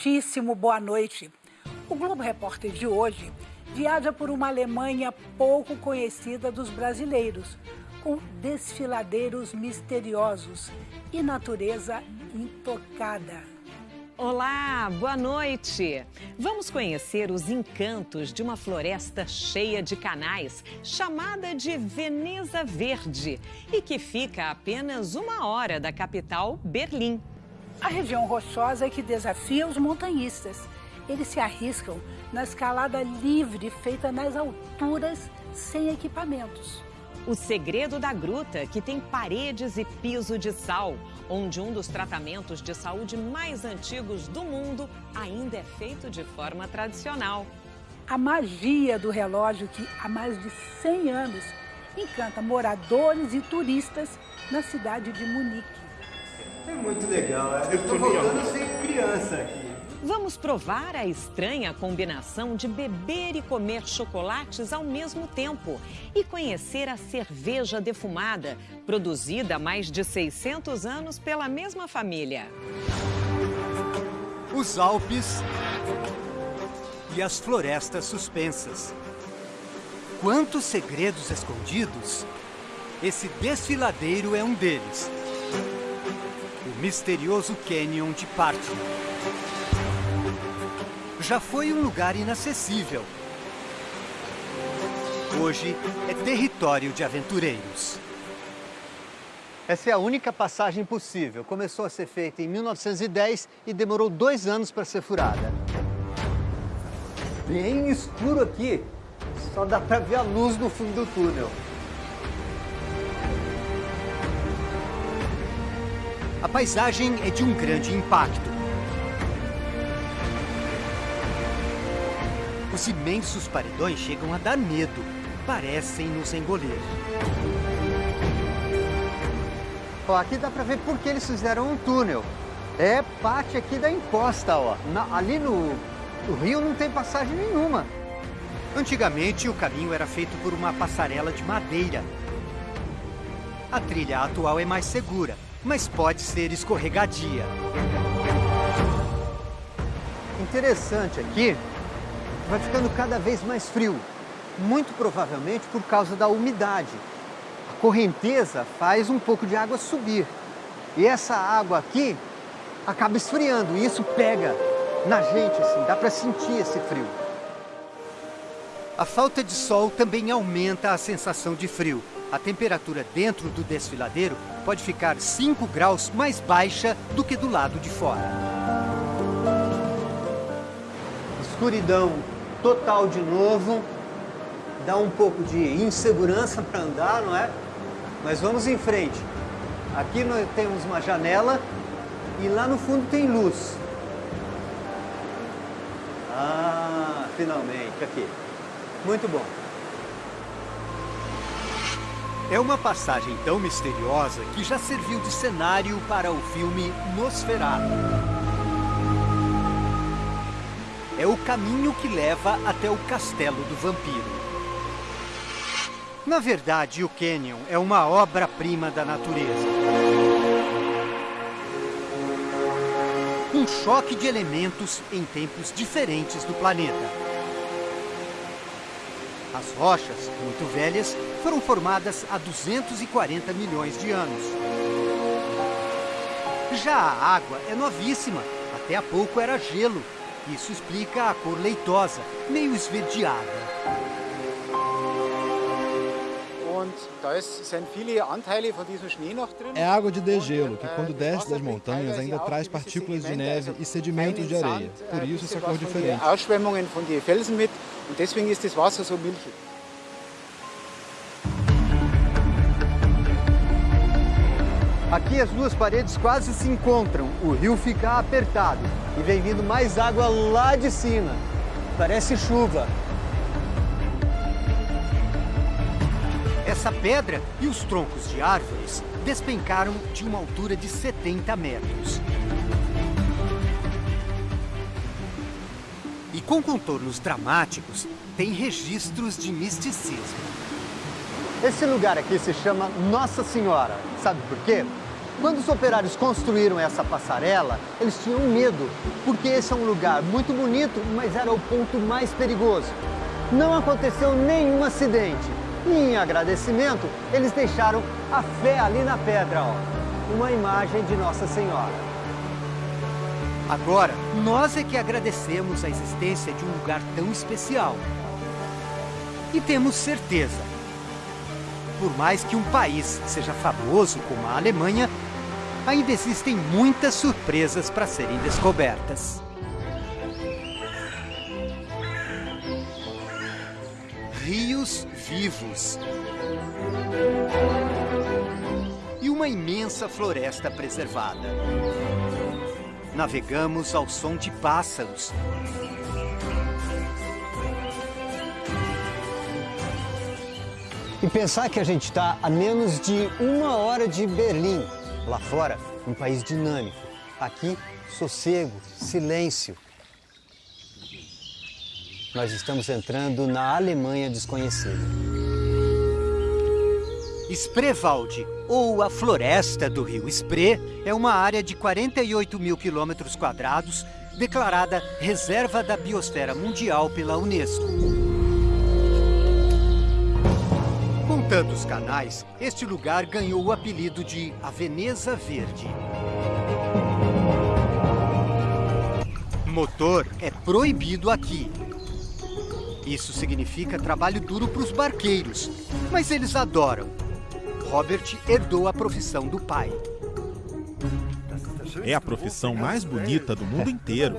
muitíssimo boa noite. O Globo Repórter de hoje viaja por uma Alemanha pouco conhecida dos brasileiros, com desfiladeiros misteriosos e natureza intocada. Olá, boa noite! Vamos conhecer os encantos de uma floresta cheia de canais, chamada de Veneza Verde, e que fica a apenas uma hora da capital, Berlim. A região rochosa é que desafia os montanhistas. Eles se arriscam na escalada livre feita nas alturas, sem equipamentos. O segredo da gruta, que tem paredes e piso de sal, onde um dos tratamentos de saúde mais antigos do mundo ainda é feito de forma tradicional. A magia do relógio que há mais de 100 anos encanta moradores e turistas na cidade de Munique. É muito legal, é. eu estou voltando a ser criança aqui. Vamos provar a estranha combinação de beber e comer chocolates ao mesmo tempo e conhecer a cerveja defumada, produzida há mais de 600 anos pela mesma família. Os Alpes e as florestas suspensas. Quantos segredos escondidos! Esse desfiladeiro é um deles. Misterioso Canyon de Partner já foi um lugar inacessível. Hoje é território de aventureiros. Essa é a única passagem possível. Começou a ser feita em 1910 e demorou dois anos para ser furada. Bem escuro aqui. Só dá para ver a luz no fundo do túnel. A paisagem é de um grande impacto. Os imensos paredões chegam a dar medo. Parecem nos engolir. Ó, aqui dá para ver por que eles fizeram um túnel. É parte aqui da encosta, ó. Na, ali no, no rio não tem passagem nenhuma. Antigamente, o caminho era feito por uma passarela de madeira. A trilha atual é mais segura, mas pode ser escorregadia. Interessante aqui vai ficando cada vez mais frio, muito provavelmente por causa da umidade. A correnteza faz um pouco de água subir e essa água aqui acaba esfriando e isso pega na gente, assim, dá para sentir esse frio. A falta de sol também aumenta a sensação de frio. A temperatura dentro do desfiladeiro pode ficar 5 graus mais baixa do que do lado de fora. Escuridão total de novo, dá um pouco de insegurança para andar, não é? Mas vamos em frente. Aqui nós temos uma janela e lá no fundo tem luz. Ah, finalmente, aqui. Muito bom. É uma passagem tão misteriosa que já serviu de cenário para o filme Nosferatu é o caminho que leva até o castelo do vampiro. Na verdade, o Canyon é uma obra-prima da natureza. Um choque de elementos em tempos diferentes do planeta. As rochas, muito velhas, foram formadas há 240 milhões de anos. Já a água é novíssima, até há pouco era gelo isso explica a cor leitosa, meio esverdeada. É água de degelo, que quando desce das montanhas ainda traz partículas de neve e sedimentos de areia. Por isso essa cor diferente. Und deswegen ist das Wasser so milchig. Aqui as duas paredes quase se encontram, o rio fica apertado e vem vindo mais água lá de cima. Parece chuva. Essa pedra e os troncos de árvores despencaram de uma altura de 70 metros. Com contornos dramáticos, tem registros de misticismo. Esse lugar aqui se chama Nossa Senhora. Sabe por quê? Quando os operários construíram essa passarela, eles tinham medo, porque esse é um lugar muito bonito, mas era o ponto mais perigoso. Não aconteceu nenhum acidente. E em agradecimento, eles deixaram a fé ali na pedra, ó, uma imagem de Nossa Senhora. Agora, nós é que agradecemos a existência de um lugar tão especial. E temos certeza. Por mais que um país seja famoso como a Alemanha, ainda existem muitas surpresas para serem descobertas. Rios vivos. E uma imensa floresta preservada. Navegamos ao som de pássaros. E pensar que a gente está a menos de uma hora de Berlim, Lá fora, um país dinâmico. Aqui, sossego, silêncio. Nós estamos entrando na Alemanha desconhecida. Spreewald, ou a Floresta do Rio Spree, é uma área de 48 mil quilômetros quadrados declarada Reserva da Biosfera Mundial pela Unesco. Contando os canais, este lugar ganhou o apelido de a Veneza Verde. Motor é proibido aqui. Isso significa trabalho duro para os barqueiros, mas eles adoram. Robert herdou a profissão do pai. É a profissão mais bonita do mundo inteiro.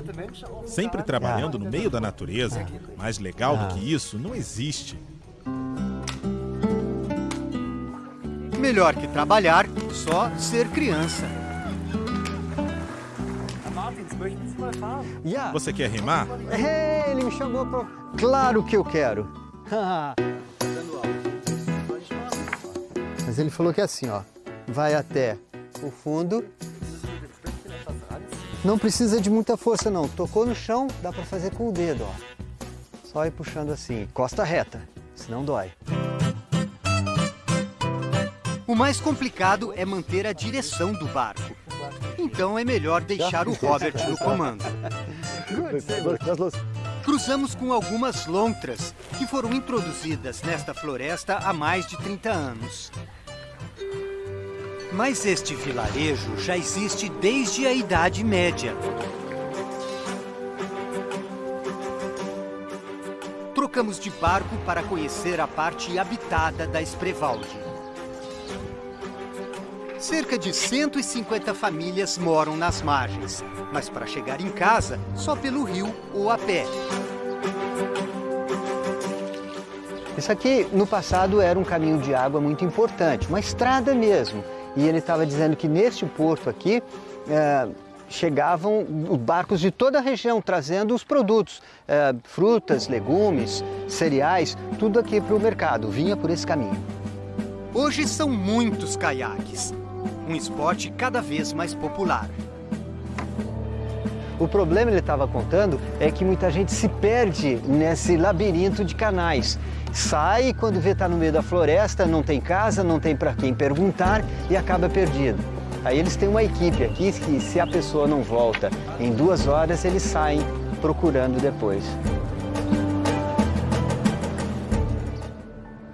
Sempre trabalhando no meio da natureza. Mais legal do que isso não existe. Melhor que trabalhar, só ser criança. Você quer rimar? É, ele me chamou para... Claro que eu quero. Mas ele falou que é assim, ó. Vai até o fundo. Não precisa de muita força, não. Tocou no chão, dá para fazer com o dedo, ó. Só ir puxando assim, costa reta, senão dói. O mais complicado é manter a direção do barco. Então é melhor deixar o Robert no comando. Cruzamos com algumas lontras que foram introduzidas nesta floresta há mais de 30 anos. Mas este vilarejo já existe desde a Idade Média. Trocamos de barco para conhecer a parte habitada da Spreewald. Cerca de 150 famílias moram nas margens, mas para chegar em casa, só pelo rio ou a pé. Isso aqui, no passado, era um caminho de água muito importante, uma estrada mesmo. E ele estava dizendo que neste porto aqui é, chegavam barcos de toda a região trazendo os produtos, é, frutas, legumes, cereais, tudo aqui para o mercado, vinha por esse caminho. Hoje são muitos caiaques um esporte cada vez mais popular. O problema, ele estava contando, é que muita gente se perde nesse labirinto de canais. Sai quando vê está no meio da floresta, não tem casa, não tem para quem perguntar e acaba perdido. Aí eles têm uma equipe aqui que se a pessoa não volta em duas horas, eles saem procurando depois.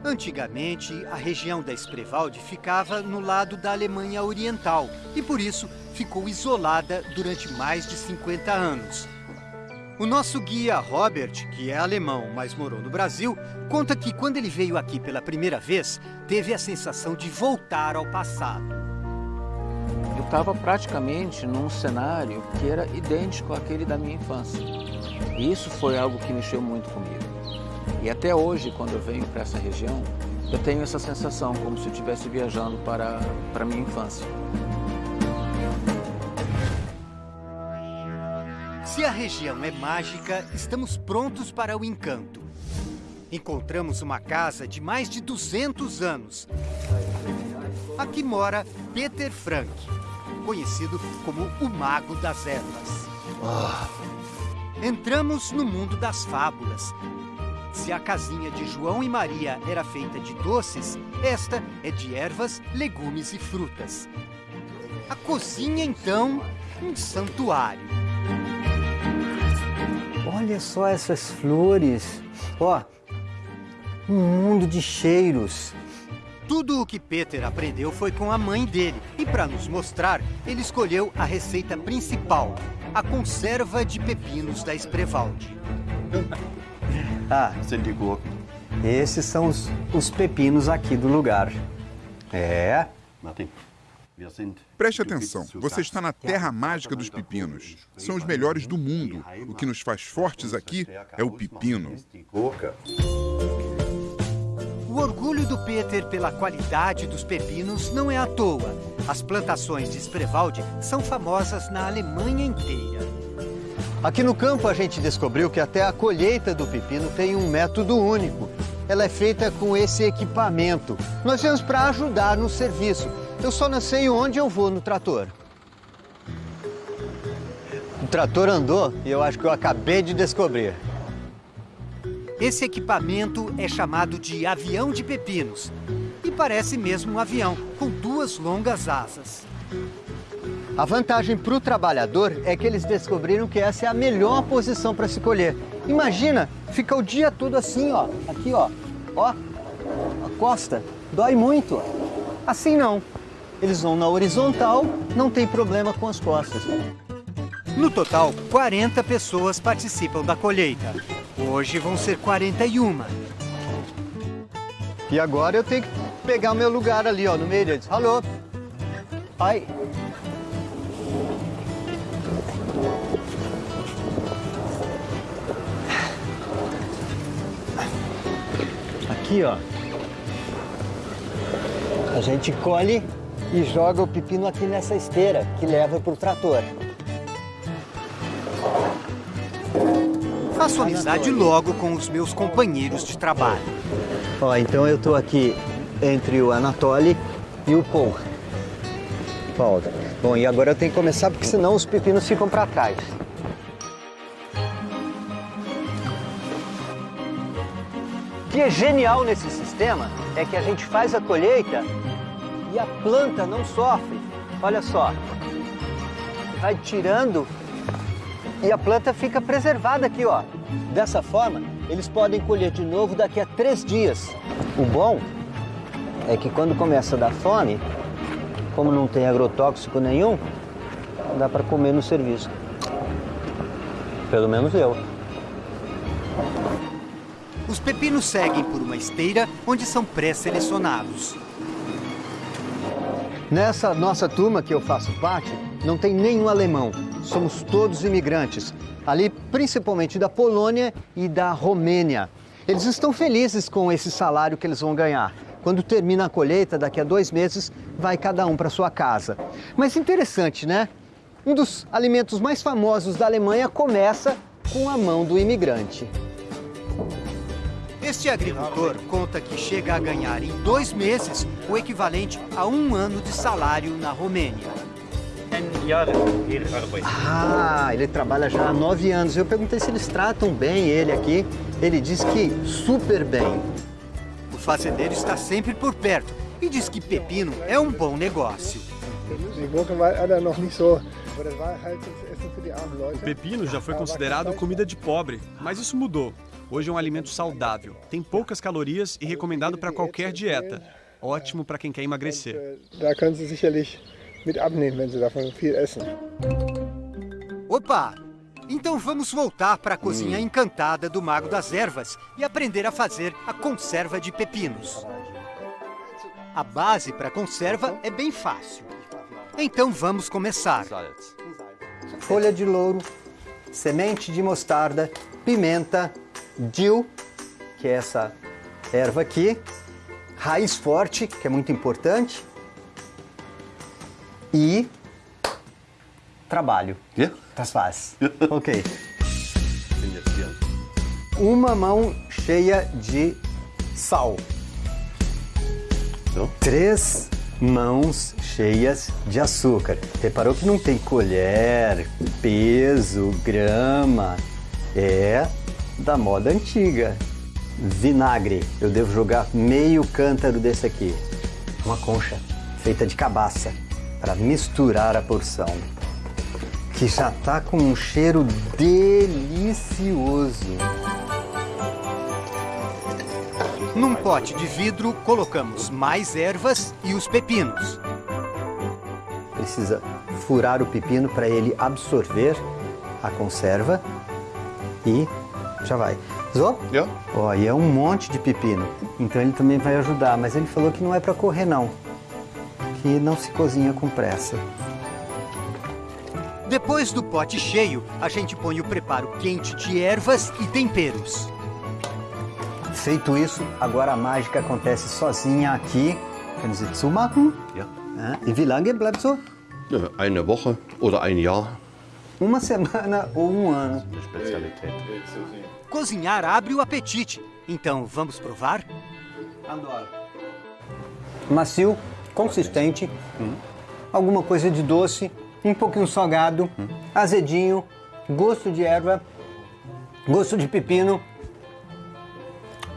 Antigamente, a região da Spreewald ficava no lado da Alemanha Oriental e, por isso, ficou isolada durante mais de 50 anos. O nosso guia Robert, que é alemão, mas morou no Brasil, conta que quando ele veio aqui pela primeira vez, teve a sensação de voltar ao passado. Eu estava praticamente num cenário que era idêntico àquele da minha infância. E isso foi algo que mexeu muito comigo. E até hoje, quando eu venho para essa região, eu tenho essa sensação, como se eu estivesse viajando para, para a minha infância. Se a região é mágica, estamos prontos para o encanto. Encontramos uma casa de mais de 200 anos. Aqui mora Peter Frank, conhecido como o Mago das Ervas. Entramos no mundo das fábulas, se a casinha de João e Maria era feita de doces, esta é de ervas, legumes e frutas. A cozinha, então, um santuário. Olha só essas flores. Ó, um mundo de cheiros. Tudo o que Peter aprendeu foi com a mãe dele. E para nos mostrar, ele escolheu a receita principal, a conserva de pepinos da Ah, esses são os, os pepinos aqui do lugar. É. Preste atenção, você está na terra mágica dos pepinos. São os melhores do mundo. O que nos faz fortes aqui é o pepino. O orgulho do Peter pela qualidade dos pepinos não é à toa. As plantações de Spreewald são famosas na Alemanha inteira. Aqui no campo a gente descobriu que até a colheita do pepino tem um método único. Ela é feita com esse equipamento. Nós viemos para ajudar no serviço. Eu só não sei onde eu vou no trator. O trator andou e eu acho que eu acabei de descobrir. Esse equipamento é chamado de avião de pepinos. E parece mesmo um avião, com duas longas asas. A vantagem para o trabalhador é que eles descobriram que essa é a melhor posição para se colher. Imagina, fica o dia todo assim, ó, aqui, ó, ó, a costa, dói muito. Assim não. Eles vão na horizontal, não tem problema com as costas. No total, 40 pessoas participam da colheita. Hoje vão ser 41. E agora eu tenho que pegar o meu lugar ali, ó, no meio deles. Alô? Ai. Aqui, ó. A gente colhe e joga o pepino aqui nessa esteira que leva para o trator. Faço amizade logo com os meus companheiros de trabalho. Ó, então eu tô aqui entre o Anatoly e o Paul. Paul. Bom, e agora eu tenho que começar porque senão os pepinos ficam para trás. Que é genial nesse sistema é que a gente faz a colheita e a planta não sofre. Olha só. Vai tirando e a planta fica preservada aqui, ó. Dessa forma, eles podem colher de novo daqui a três dias. O bom é que quando começa a dar fome, como não tem agrotóxico nenhum, dá para comer no serviço. Pelo menos eu. Os pepinos seguem por uma esteira onde são pré-selecionados. Nessa nossa turma que eu faço parte, não tem nenhum alemão. Somos todos imigrantes. Ali, principalmente da Polônia e da Romênia. Eles estão felizes com esse salário que eles vão ganhar. Quando termina a colheita, daqui a dois meses, vai cada um para sua casa. Mas interessante, né? Um dos alimentos mais famosos da Alemanha começa com a mão do imigrante. Este agricultor conta que chega a ganhar em dois meses o equivalente a um ano de salário na Romênia. Ah, ele trabalha já há nove anos. Eu perguntei se eles tratam bem ele aqui. Ele diz que super bem. O fazendeiro está sempre por perto e diz que pepino é um bom negócio. O pepino já foi considerado comida de pobre, mas isso mudou. Hoje é um alimento saudável, tem poucas calorias e recomendado para qualquer dieta. Ótimo para quem quer emagrecer. Opa! Então vamos voltar para a cozinha encantada do Mago das Ervas e aprender a fazer a conserva de pepinos. A base para a conserva é bem fácil. Então vamos começar. Folha de louro, semente de mostarda, pimenta, dill, que é essa erva aqui, raiz forte, que é muito importante, e trabalho. Ja? Das war's. Ok. Uma mão cheia de sal. Três mãos cheias de açúcar. Reparou que não tem colher, peso, grama. É da moda antiga. Vinagre. Eu devo jogar meio cântaro desse aqui. Uma concha feita de cabaça. para misturar a porção, que já está com um cheiro delicioso. Num pote de vidro, colocamos mais ervas e os pepinos. Precisa furar o pepino para ele absorver a conserva e já vai. Zô? Ja. Ó, e é um monte de pepino, então ele também vai ajudar, mas ele falou que não é para correr não, que não se cozinha com pressa. Depois do pote cheio, a gente põe o preparo quente de ervas e temperos. Feito isso, agora a mágica acontece sozinha aqui. Können Sie zumachen? Ja. Ja. E wie lange bleibt so? Ja, Eine Woche oder ein Jahr. Uma semana ou um ano. Eine Spezialität. Cozinhar abre o apetite. Então, vamos provar? Macio, consistente, alguma coisa de doce, um pouquinho salgado, azedinho, gosto de erva, gosto de pepino.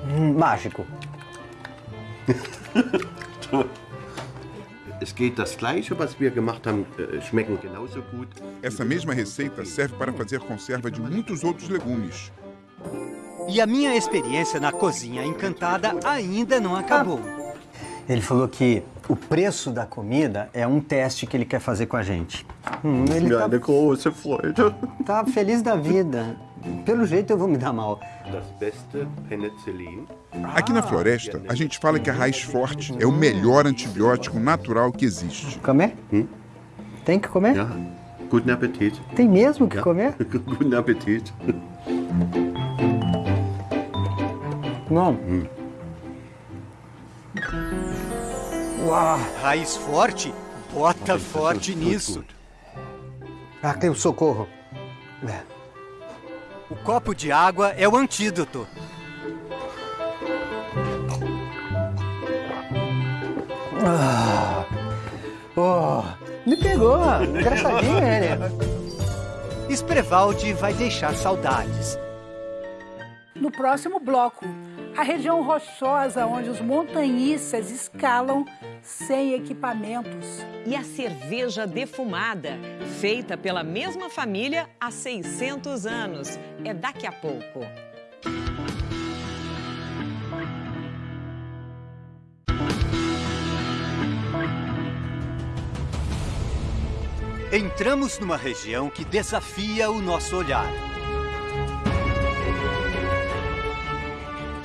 Hum, mágico. Es geht das Gleiche, was wir gemacht haben, äh, schmecken genauso gut. Essa mesma receita serve para fazer conserva de muitos outros legumes. E a minha experiência na cozinha encantada ainda não acabou. Ele falou que o preço da comida é um teste que ele quer fazer com a gente. Hum, ele tá, große Freude. tá feliz da vida. Pelo jeito eu vou me dar mal. Aqui na floresta, a gente fala que a raiz forte é o melhor antibiótico natural que existe. Comer? Tem que comer? Guten Appetit. Tem mesmo que comer? Guten Appetit. Não. Uau! Raiz forte? Bota forte nisso. Ah, tem o socorro. É. O copo de água é o antídoto. Ah. Oh, me pegou. Engraçadinho ele. Sprevaldi vai deixar saudades. No próximo bloco, a região rochosa onde os montanhistas escalam sem equipamentos. E a cerveja defumada, feita pela mesma família há 600 anos. É daqui a pouco. Entramos numa região que desafia o nosso olhar.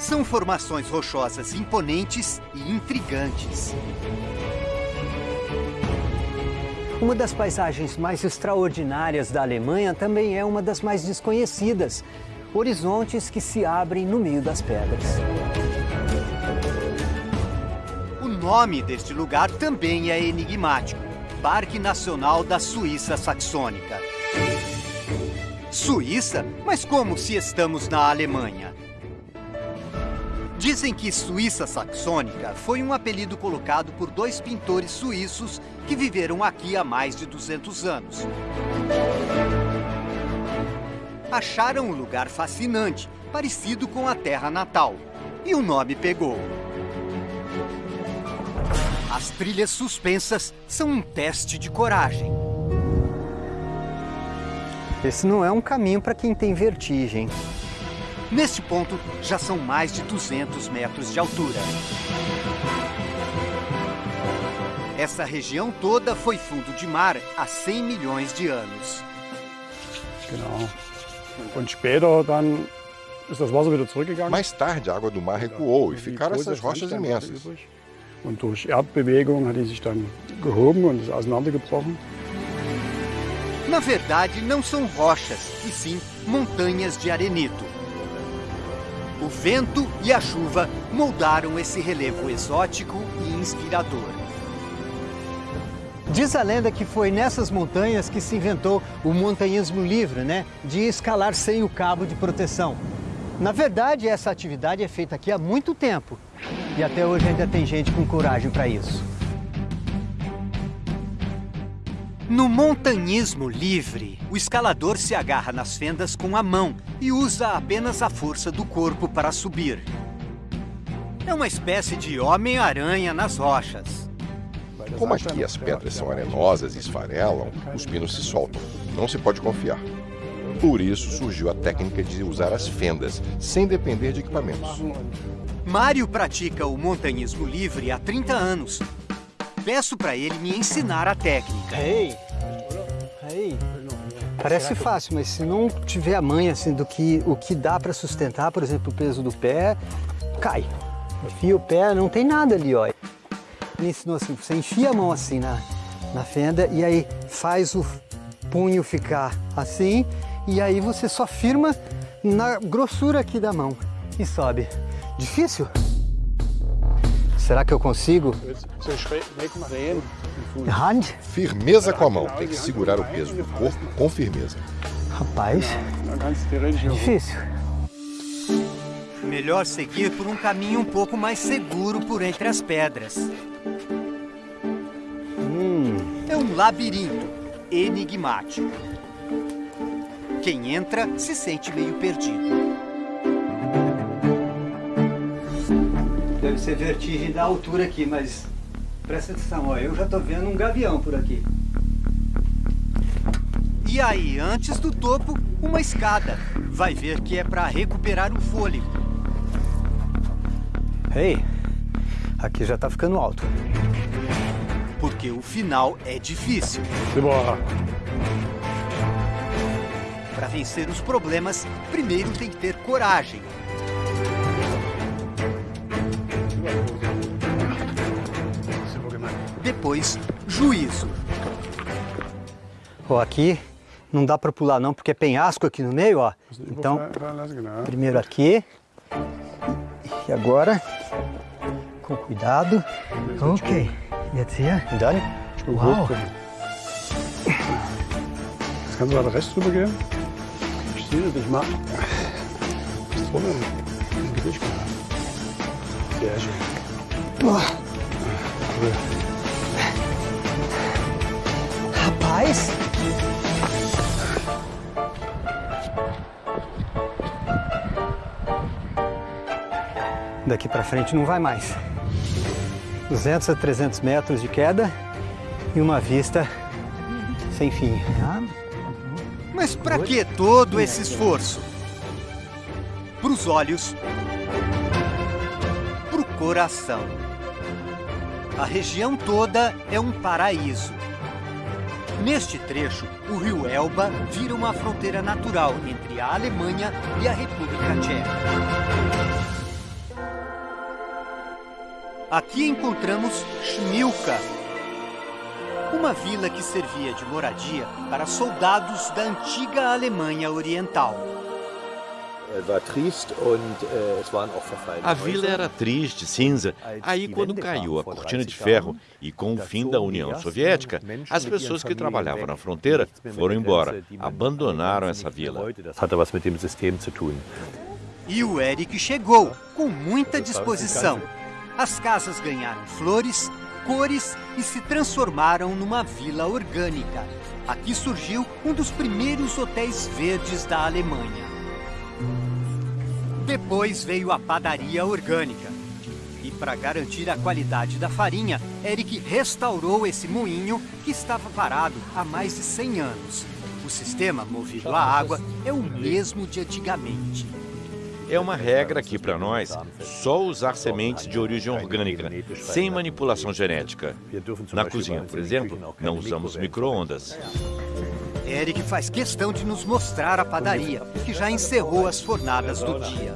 São formações rochosas imponentes e intrigantes. Uma das paisagens mais extraordinárias da Alemanha também é uma das mais desconhecidas. Horizontes que se abrem no meio das pedras. O nome deste lugar também é enigmático. Parque Nacional da Suíça Saxônica. Suíça? Mas como se estamos na Alemanha? Dizem que Suíça Saxônica foi um apelido colocado por dois pintores suíços que viveram aqui há mais de 200 anos. Acharam um lugar fascinante, parecido com a terra natal, e o nome pegou. As trilhas suspensas são um teste de coragem. Esse não é um caminho para quem tem vertigem. Neste ponto, já são mais de 200 metros de altura. Essa região toda foi fundo de mar há 100 milhões de anos. Genau. Und später dann ist das Wasser wieder zurückgegangen. Mais tarde, a água do mar recuou e ficaram essas rochas imensas. übrig. Und durch Erdbewegung hat die sich dann gehoben und ist auseinandergebrochen. Na verdade, não são rochas, e sim montanhas de arenito. O vento e a chuva moldaram esse relevo exótico e inspirador. Diz a lenda que foi nessas montanhas que se inventou o montanhismo livre, né? De escalar sem o cabo de proteção. Na verdade, essa atividade é feita aqui há muito tempo. E até hoje ainda tem gente com coragem para isso. No montanhismo livre, o escalador se agarra nas fendas com a mão e usa apenas a força do corpo para subir. É uma espécie de Homem-Aranha nas rochas. Como aqui as pedras são arenosas e esfarelam, os pinos se soltam. Não se pode confiar. Por isso surgiu a técnica de usar as fendas, sem depender de equipamentos. Mário pratica o montanhismo livre há 30 anos. Peço para ele me ensinar a técnica. Ei, ei. Parece fácil, mas se não tiver a manha assim, do que o que dá para sustentar, por exemplo, o peso do pé, cai. Enfia o pé, não tem nada ali, ó. Me ensinou assim, você enfia a mão assim na, na fenda e aí faz o punho ficar assim e aí você só firma na grossura aqui da mão e sobe. Difícil? Será que eu consigo? Hand? Firmeza com a mão. Tem que segurar o peso do corpo com firmeza. Rapaz, é difícil. Melhor seguir por um caminho um pouco mais seguro por entre as pedras. Hum. É um labirinto enigmático. Quem entra se sente meio perdido. Deve ser vertigem da altura aqui, mas presta atenção, ó, eu já tô vendo um gavião por aqui. E aí, antes do topo, uma escada. Vai ver que é para recuperar o fôlego. Ei, aqui já tá ficando alto. Porque o final é difícil. Simbora. Para vencer os problemas, primeiro tem que ter coragem. Depois, juízo. Ó, aqui não dá para pular não, porque é penhasco aqui no meio, ó. Então, primeiro aqui. E agora, com cuidado. Ok. Jetzt hier. Dann. Wow. Jetzt kannst du mal rechts drüber gehen. Ich sehe das nicht mal. Vorne im Gewicht. Sehr schön. Boah. Rapaz. Daqui para frente não vai mais. 200 a 300 metros de queda e uma vista sem fim. Mas para que todo esse esforço? Para os olhos, para o coração. A região toda é um paraíso. Neste trecho, o rio Elba vira uma fronteira natural entre a Alemanha e a República Tcheca. Aqui encontramos Schmilka, uma vila que servia de moradia para soldados da antiga Alemanha Oriental. A vila era triste, cinza. Aí, quando caiu a cortina de ferro e com o fim da União Soviética, as pessoas que trabalhavam na fronteira foram embora, abandonaram essa vila. E o Eric chegou, com muita disposição. As casas ganharam flores, cores e se transformaram numa vila orgânica. Aqui surgiu um dos primeiros hotéis verdes da Alemanha. Depois veio a padaria orgânica. E para garantir a qualidade da farinha, Eric restaurou esse moinho que estava parado há mais de 100 anos. O sistema movido à água é o mesmo de antigamente. É uma regra aqui para nós só usar sementes de origem orgânica, sem manipulação genética. Na cozinha, por exemplo, não usamos micro-ondas. Eric faz questão de nos mostrar a padaria, que já encerrou as fornadas do dia.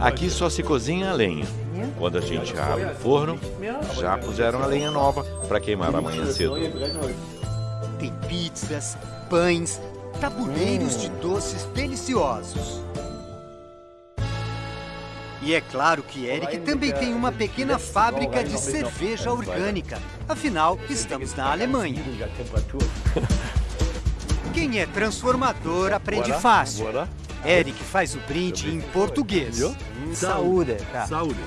Aqui só se cozinha a lenha. Quando a gente abre o forno, já puseram a lenha nova para queimar amanhã cedo. Tem pizzas, pães, tabuleiros de doces deliciosos. E é claro que Eric também tem uma pequena fábrica de cerveja orgânica. Afinal, estamos na Alemanha. Quem é transformador aprende fácil. Eric faz o brinde em português. Saúde. Saúde.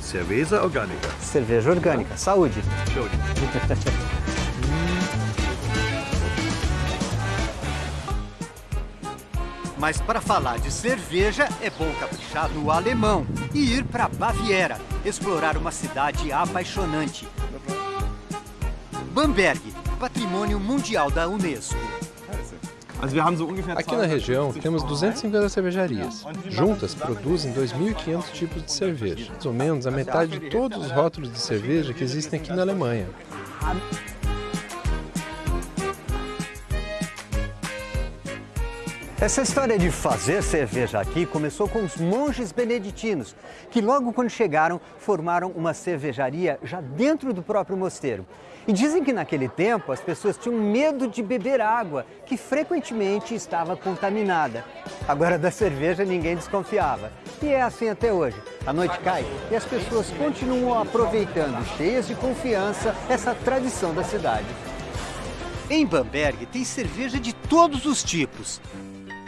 Cerveja orgânica. Cerveja orgânica. Saúde. Mas para falar de cerveja, é bom caprichar no alemão e ir para Baviera, explorar uma cidade apaixonante. Bamberg, patrimônio mundial da Unesco. Aqui na região temos 250 cervejarias. Juntas produzem 2.500 tipos de cerveja, mais ou menos a metade de todos os rótulos de cerveja que existem aqui na Alemanha. Essa história de fazer cerveja aqui começou com os monges beneditinos, que logo quando chegaram formaram uma cervejaria já dentro do próprio mosteiro. E dizem que naquele tempo as pessoas tinham medo de beber água, que frequentemente estava contaminada. Agora da cerveja ninguém desconfiava. E é assim até hoje. A noite cai e as pessoas continuam aproveitando, cheias de confiança, essa tradição da cidade. Em Bamberg tem cerveja de todos os tipos.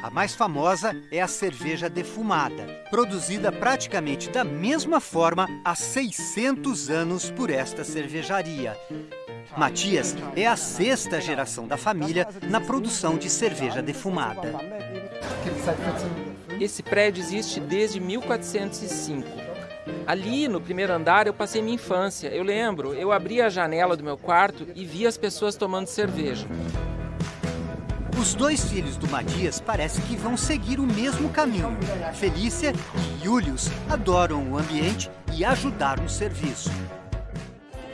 A mais famosa é a cerveja defumada, produzida praticamente da mesma forma há 600 anos por esta cervejaria. Matias é a sexta geração da família na produção de cerveja defumada. Esse prédio existe desde 1405. Ali, no primeiro andar, eu passei minha infância. Eu lembro, eu abri a janela do meu quarto e vi as pessoas tomando cerveja. Os dois filhos do Matias parece que vão seguir o mesmo caminho. Felícia e Julius adoram o ambiente e ajudar no serviço.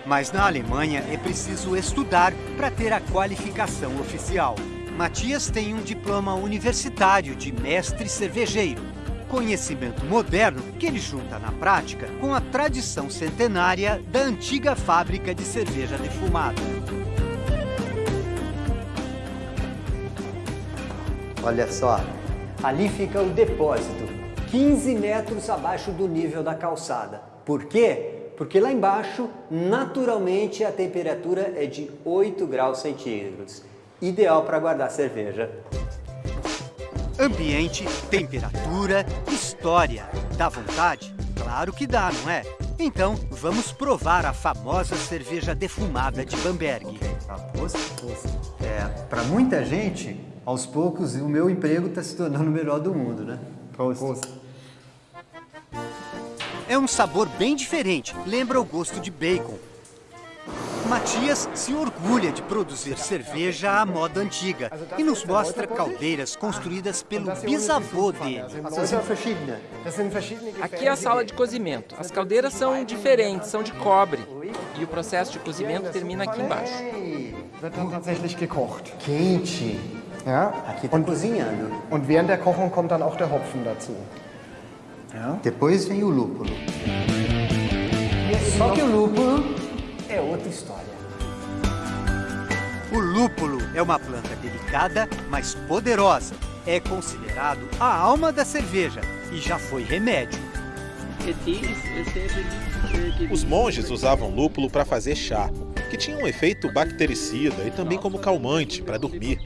Mas na Alemanha é preciso estudar para ter a qualificação oficial. Matias tem um diploma universitário de mestre cervejeiro. Conhecimento moderno que ele junta na prática com a tradição centenária da antiga fábrica de cerveja defumada. Olha só, ali fica o depósito, 15 metros abaixo do nível da calçada. Por quê? Porque lá embaixo, naturalmente, a temperatura é de 8 graus centígrados. Ideal para guardar cerveja. Ambiente, temperatura, história. Dá vontade? Claro que dá, não é? Então, vamos provar a famosa cerveja defumada de Bamberg. É, para muita gente, aos poucos, o meu emprego está se tornando o melhor do mundo, né? Prost. É um sabor bem diferente, lembra o gosto de bacon. Matias se orgulha de produzir cerveja à moda antiga e nos mostra caldeiras construídas pelo bisavô dele. Aqui é a sala de cozimento. As caldeiras são diferentes, são de cobre. E o processo de cozimento termina aqui embaixo. Quente. Ja. Aqui está cozinhando. Und während der Kochung kommt dann auch der Hopfen dazu. Depois vem o lúpulo. Só que o lúpulo é outra história. O lúpulo é uma planta delicada, mas poderosa. É considerado a alma da cerveja e já foi remédio. Os monges usavam lúpulo para fazer chá, que tinha um efeito bactericida e também como calmante para dormir.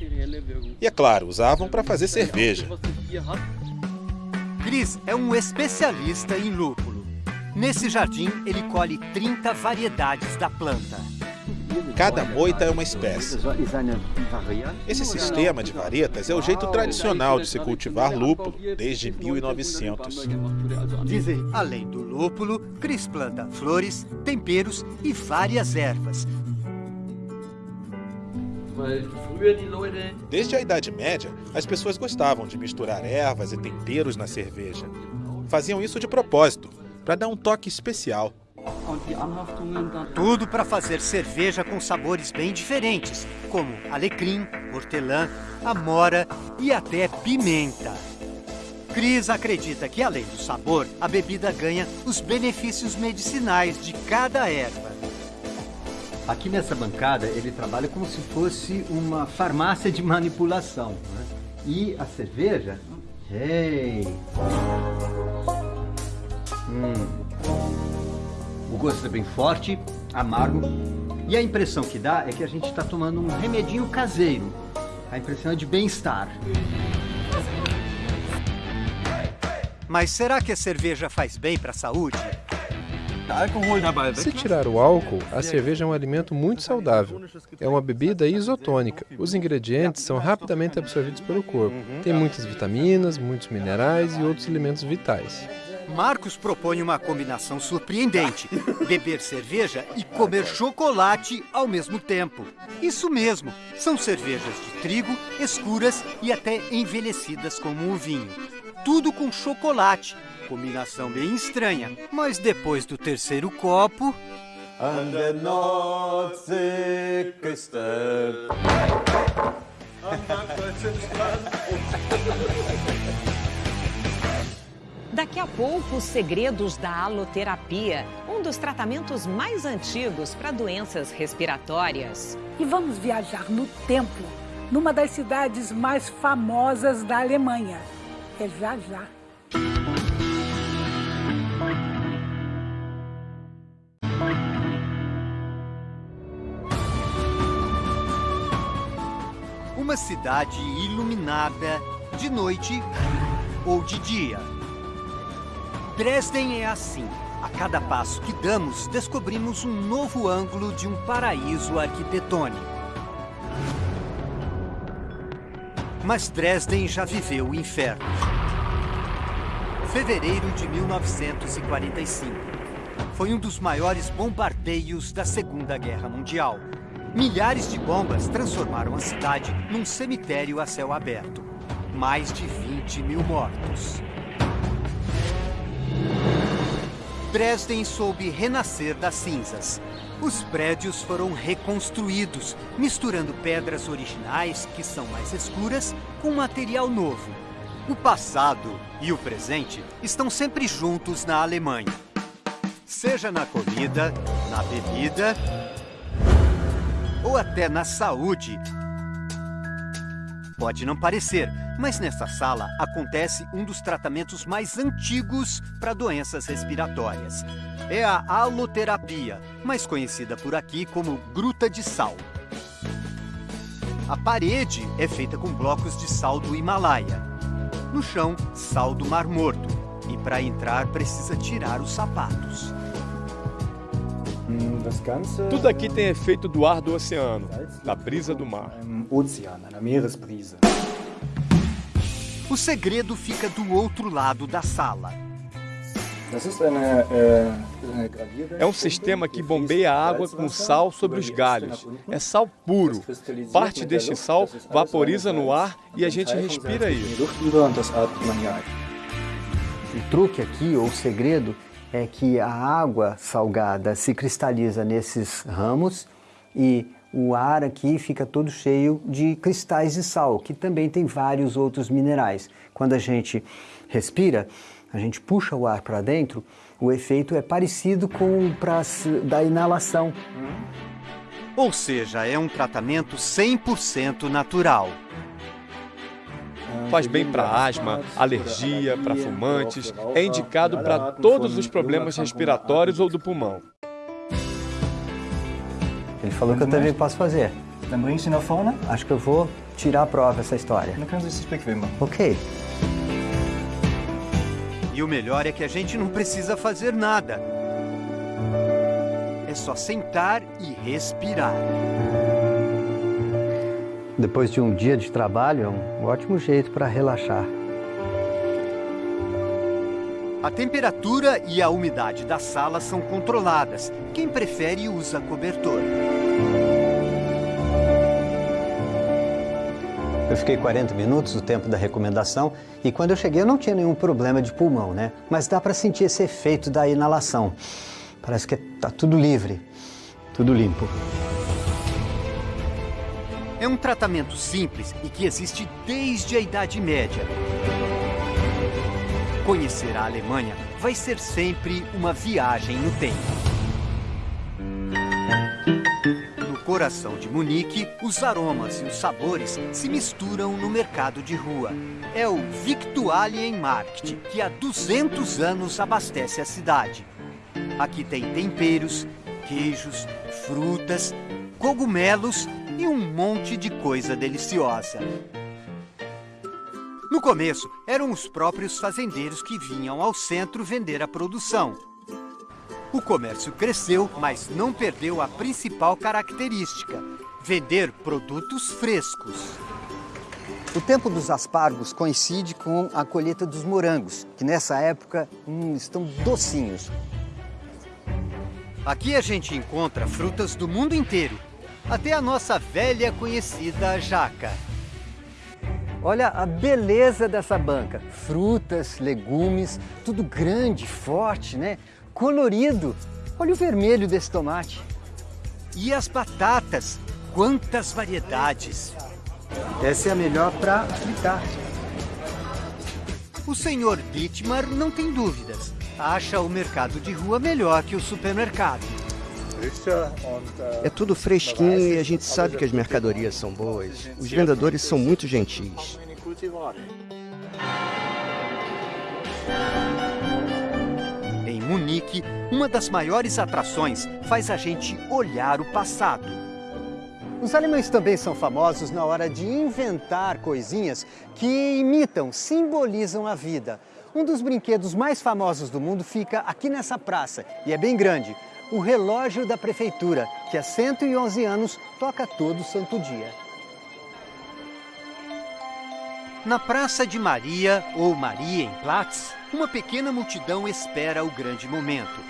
E é claro, usavam para fazer cerveja. Cris é um especialista em lúpulo. Nesse jardim, ele colhe 30 variedades da planta. Cada moita é uma espécie. Esse sistema de varetas é o jeito tradicional de se cultivar lúpulo desde 1900. Além do lúpulo, Cris planta flores, temperos e várias ervas. Desde a Idade Média, as pessoas gostavam de misturar ervas e temperos na cerveja. Faziam isso de propósito, para dar um toque especial. Tudo para fazer cerveja com sabores bem diferentes, como alecrim, hortelã, amora e até pimenta. Cris acredita que, além do sabor, a bebida ganha os benefícios medicinais de cada erva. Aqui nessa bancada ele trabalha como se fosse uma farmácia de manipulação. Né? E a cerveja? Hey! Hum. O gosto é bem forte, amargo. E a impressão que dá é que a gente está tomando um remedinho caseiro. A impressão é de bem-estar. Mas será que a cerveja faz bem para a saúde? Se tirar o álcool, a cerveja é um alimento muito saudável. É uma bebida isotônica. Os ingredientes são rapidamente absorvidos pelo corpo. Tem muitas vitaminas, muitos minerais e outros elementos vitais. Marcos propõe uma combinação surpreendente: beber cerveja e comer chocolate ao mesmo tempo. Isso mesmo, são cervejas de trigo, escuras e até envelhecidas como o vinho. Tudo com chocolate. Combinação bem estranha, mas depois do terceiro copo. Daqui a pouco, os segredos da aloterapia, um dos tratamentos mais antigos para doenças respiratórias. E vamos viajar no tempo, numa das cidades mais famosas da Alemanha. É já já. Uma cidade iluminada de noite ou de dia. Dresden é assim. A cada passo que damos, descobrimos um novo ângulo de um paraíso arquitetônico. Mas Dresden já viveu o inferno. Fevereiro de 1945. Foi um dos maiores bombardeios da Segunda Guerra Mundial. Milhares de bombas transformaram a cidade num cemitério a céu aberto. Mais de 20 mil mortos. Dresden soube renascer das cinzas. Os prédios foram reconstruídos, misturando pedras originais, que são mais escuras, com material novo. O passado e o presente estão sempre juntos na Alemanha. Seja na comida, na bebida ou até na saúde. Pode não parecer, mas nessa sala acontece um dos tratamentos mais antigos para doenças respiratórias. É a haloterapia, mais conhecida por aqui como gruta de sal. A parede é feita com blocos de sal do Himalaia. No chão, sal do Mar Morto. E para entrar precisa tirar os sapatos. Tudo aqui tem efeito do ar do oceano, da brisa do mar. O segredo fica do outro lado da sala. É um sistema que bombeia água com sal sobre os galhos. É sal puro. Parte deste sal vaporiza no ar e a gente respira isso. O truque aqui, ou o segredo, é que a água salgada se cristaliza nesses ramos e o ar aqui fica todo cheio de cristais de sal, que também tem vários outros minerais. Quando a gente respira, a gente puxa o ar para dentro, o efeito é parecido com o da inalação. Ou seja, é um tratamento 100% natural. Faz bem para asma, alergia, para fumantes, é indicado para todos os problemas respiratórios ou do pulmão. Ele falou que eu também posso fazer. Acho que eu vou tirar a prova essa história. Ok. E o melhor é que a gente não precisa fazer nada. É só sentar e respirar. Depois de um dia de trabalho, é um ótimo jeito para relaxar. A temperatura e a umidade da sala são controladas. Quem prefere usa cobertor. Eu fiquei 40 minutos, o tempo da recomendação, e quando eu cheguei eu não tinha nenhum problema de pulmão, né? Mas dá para sentir esse efeito da inalação. Parece que tá tudo livre, tudo limpo. É um tratamento simples e que existe desde a Idade Média. Conhecer a Alemanha vai ser sempre uma viagem no tempo. No coração de Munique, os aromas e os sabores se misturam no mercado de rua. É o Victualienmarkt, que há 200 anos abastece a cidade. Aqui tem temperos, queijos, frutas, cogumelos e um monte de coisa deliciosa. No começo, eram os próprios fazendeiros que vinham ao centro vender a produção. O comércio cresceu, mas não perdeu a principal característica: vender produtos frescos. O tempo dos aspargos coincide com a colheita dos morangos, que nessa época hum, estão docinhos. Aqui a gente encontra frutas do mundo inteiro, até a nossa velha conhecida jaca. Olha a beleza dessa banca. Frutas, legumes, tudo grande, forte, né? Colorido. Olha o vermelho desse tomate. E as batatas, quantas variedades! Essa é a melhor para fritar. O senhor Dittmar não tem dúvidas. Acha o mercado de rua melhor que o supermercado. É tudo fresquinho e a gente sabe que as mercadorias são boas. Os vendedores são muito gentis. Em Munique, uma das maiores atrações faz a gente olhar o passado. Os alemães também são famosos na hora de inventar coisinhas que imitam, simbolizam a vida. Um dos brinquedos mais famosos do mundo fica aqui nessa praça e é bem grande. O relógio da prefeitura, que há 111 anos toca todo santo dia. Na Praça de Maria, ou Marienplatz, uma pequena multidão espera o grande momento.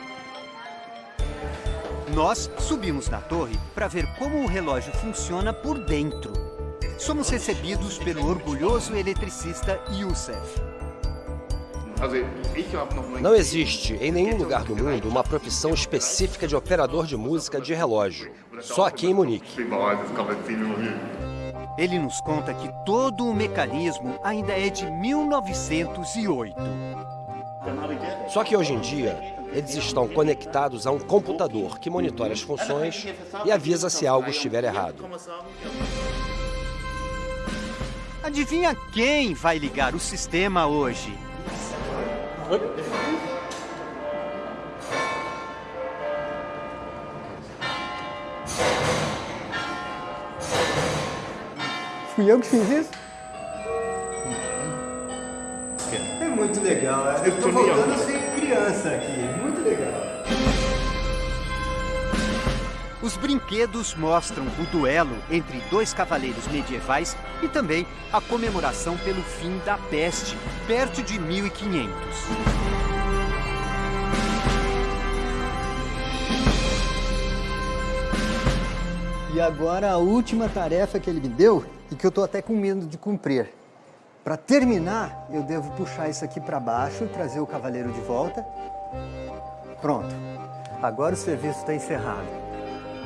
Nós subimos na torre para ver como o relógio funciona por dentro. Somos recebidos pelo orgulhoso eletricista Youssef. Não existe em nenhum lugar do mundo uma profissão específica de operador de música de relógio. Só aqui em Munique. Ele nos conta que todo o mecanismo ainda é de 1908. Só que hoje em dia, eles estão conectados a um computador que monitora as funções e avisa se algo estiver errado. Adivinha quem vai ligar o sistema hoje? Fui eu que fiz isso? É muito legal, eu estou voltando a ser criança aqui, Os brinquedos mostram o duelo entre dois cavaleiros medievais e também a comemoração pelo fim da peste, perto de 1500. E agora a última tarefa que ele me deu e que eu estou até com medo de cumprir. Para terminar, eu devo puxar isso aqui para baixo e trazer o cavaleiro de volta. Pronto. Agora o serviço está encerrado.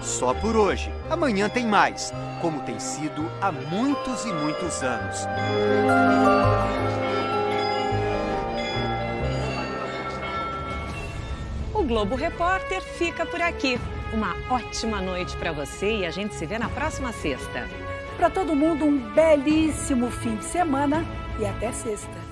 Só por hoje. Amanhã tem mais, como tem sido há muitos e muitos anos. O Globo Repórter fica por aqui. Uma ótima noite para você e a gente se vê na próxima sexta. Para todo mundo, um belíssimo fim de semana e até sexta.